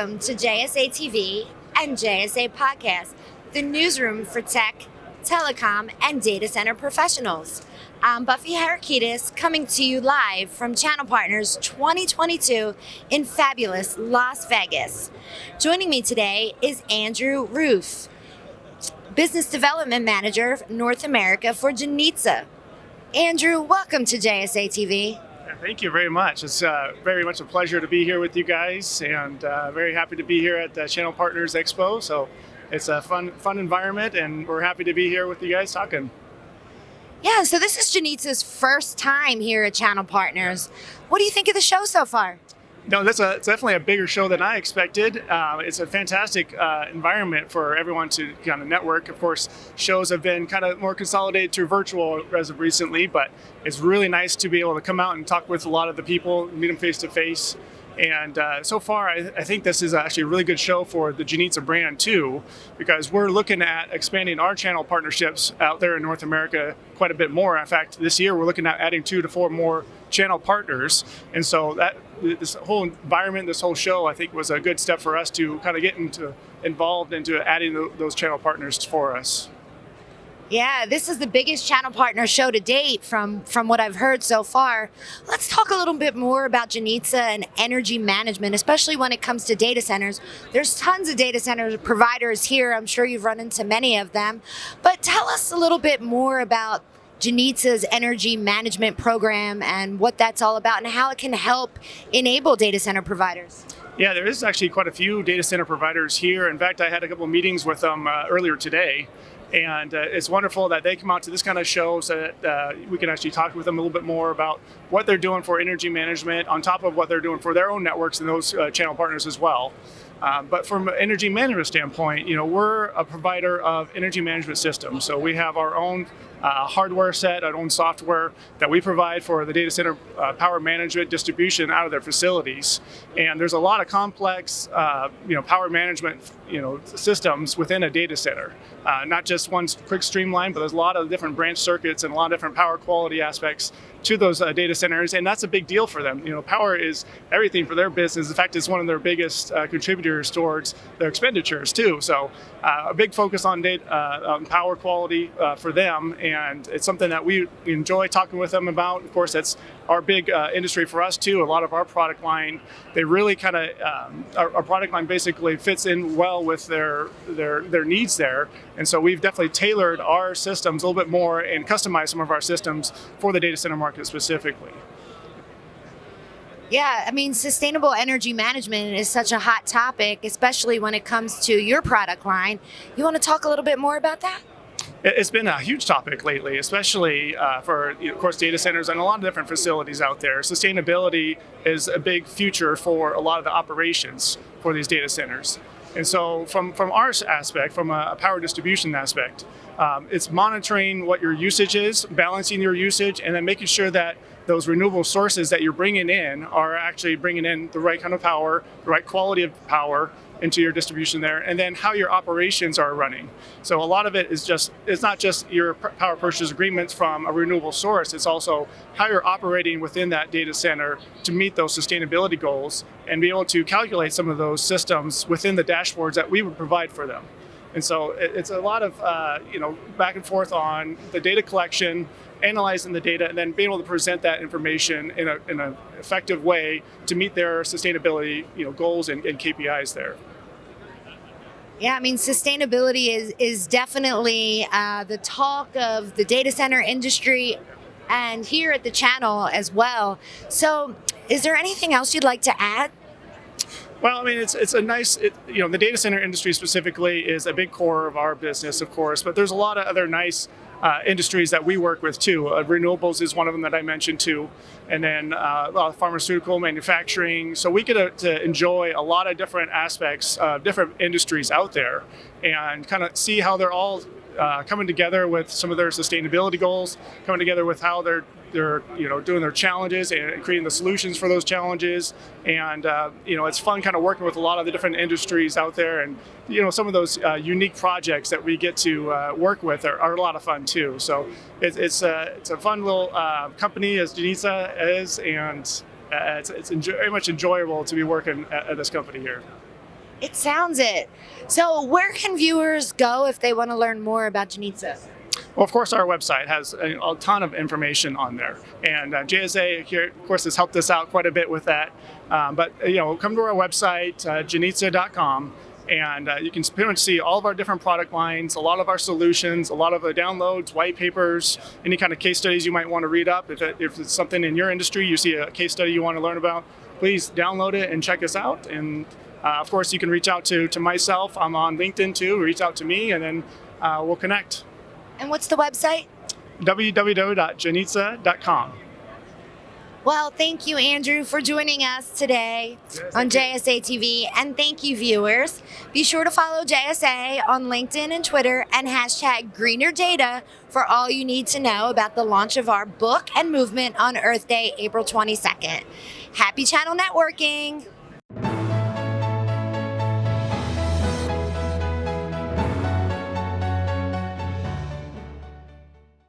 Welcome to JSA TV and JSA Podcast, the newsroom for tech, telecom, and data center professionals. I'm Buffy Harakidas coming to you live from Channel Partners 2022 in fabulous Las Vegas. Joining me today is Andrew Roof, Business Development Manager North America for Janitza. Andrew, welcome to JSA TV. Thank you very much. It's uh, very much a pleasure to be here with you guys, and uh, very happy to be here at the Channel Partners Expo. So it's a fun, fun environment, and we're happy to be here with you guys talking. Yeah, so this is Janitza's first time here at Channel Partners. What do you think of the show so far? No, that's a, definitely a bigger show than I expected. Uh, it's a fantastic uh, environment for everyone to kind of network. Of course, shows have been kind of more consolidated to virtual as of recently, but it's really nice to be able to come out and talk with a lot of the people, meet them face to face. And uh, so far, I, I, think this is actually a really good show for the Janitza brand too, because we're looking at expanding our channel partnerships out there in North America quite a bit more. In fact, this year we're looking at adding two to four more channel partners. And so that this whole environment, this whole show, I think was a good step for us to kind of get into involved into adding those channel partners for us. Yeah, this is the biggest channel partner show to date from, from what I've heard so far. Let's talk a little bit more about Janitza and energy management, especially when it comes to data centers. There's tons of data center providers here. I'm sure you've run into many of them. But tell us a little bit more about Janitza's energy management program and what that's all about and how it can help enable data center providers. Yeah, there is actually quite a few data center providers here. In fact, I had a couple of meetings with them uh, earlier today and uh, it's wonderful that they come out to this kind of show so that uh, we can actually talk with them a little bit more about what they're doing for energy management on top of what they're doing for their own networks and those uh, channel partners as well. Um, but from an energy management standpoint, you know, we're a provider of energy management systems. So we have our own uh, hardware set, our own software that we provide for the data center uh, power management distribution out of their facilities. And there's a lot of complex, uh, you know, power management, you know, systems within a data center. Uh, not just one quick streamline, but there's a lot of different branch circuits and a lot of different power quality aspects to those uh, data centers, and that's a big deal for them. You know, power is everything for their business. In fact, it's one of their biggest uh, contributors towards their expenditures too. So, uh, a big focus on data, uh, power quality uh, for them, and it's something that we enjoy talking with them about. Of course, that's our big uh, industry for us too. A lot of our product line, they really kind of um, our, our, product line basically fits in well with their their their needs there, and so we've definitely tailored our systems a little bit more and customized some of our systems for the data center market specifically. Yeah, I mean, sustainable energy management is such a hot topic, especially when it comes to your product line. You want to talk a little bit more about that? It's been a huge topic lately, especially uh, for, of course, data centers and a lot of different facilities out there. Sustainability is a big future for a lot of the operations for these data centers. And so from, from our aspect, from a power distribution aspect, um, it's monitoring what your usage is, balancing your usage, and then making sure that those renewable sources that you're bringing in are actually bringing in the right kind of power, the right quality of power, into your distribution there, and then how your operations are running. So a lot of it is just, it's not just your power purchase agreements from a renewable source, it's also how you're operating within that data center to meet those sustainability goals and be able to calculate some of those systems within the dashboards that we would provide for them. And so it's a lot of, uh, you know, back and forth on the data collection, analyzing the data, and then being able to present that information in an in a effective way to meet their sustainability, you know, goals and, and KPIs there. Yeah, I mean, sustainability is, is definitely uh, the talk of the data center industry and here at the channel as well. So is there anything else you'd like to add? Well, I mean, it's it's a nice, it, you know, the data center industry specifically is a big core of our business, of course, but there's a lot of other nice uh, industries that we work with too. Uh, renewables is one of them that I mentioned too, and then uh, pharmaceutical manufacturing. So we get to, to, enjoy a lot of different aspects, of different industries out there, and kind of see how they're all uh, coming together with some of their sustainability goals, coming together with how they're they're you know doing their challenges and creating the solutions for those challenges. And uh, you know it's fun kind of working with a lot of the different industries out there. And you know some of those uh, unique projects that we get to uh, work with are, are, a lot of fun too. So it, it's a it's a fun little uh, company as Janitza is. And uh, it's, it's very much enjoyable to be working at, at this company here. It sounds it. So, where can viewers go if they want to learn more about Janitza? Well, of course, our website has a, a ton of information on there, and uh, JSA here, of course, has helped us out quite a bit with that. Um, but you know, come to our website, uh, janitza.com, and uh, you can pretty much see all of our different product lines, a lot of our solutions, a lot of the downloads, white papers, any kind of case studies you might want to read up. If, it, if it's something in your industry, you see a case study you want to learn about, please download it and check us out. And of course, you can reach out to, to myself. I'm on LinkedIn too. Reach out to me, and then uh, we'll connect. And what's the website? www.janitza.com. Well, thank you, Andrew, for joining us today Yes, on JSA TV. And thank you, viewers. Be sure to follow JSA on LinkedIn and Twitter and hashtag greener data for all you need to know about the launch of our book and movement on Earth Day, April 22nd. Happy channel networking!